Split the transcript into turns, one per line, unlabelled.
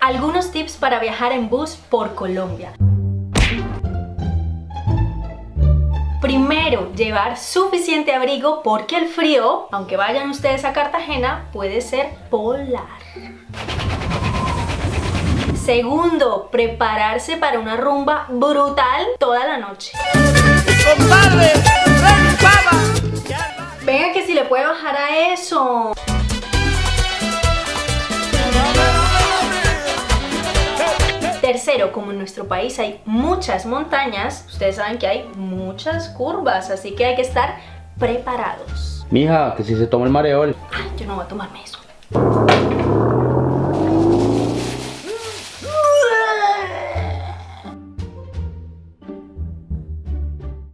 Algunos tips para viajar en bus por Colombia. Primero, llevar suficiente abrigo porque el frío, aunque vayan ustedes a Cartagena, puede ser polar. Segundo, prepararse para una rumba brutal toda la noche. Venga que si le puede bajar a eso. Tercero, como en nuestro país hay muchas montañas, ustedes saben que hay muchas curvas, así que hay que estar preparados.
Mija, que si se toma el mareol.
Ay, yo no voy a tomarme eso.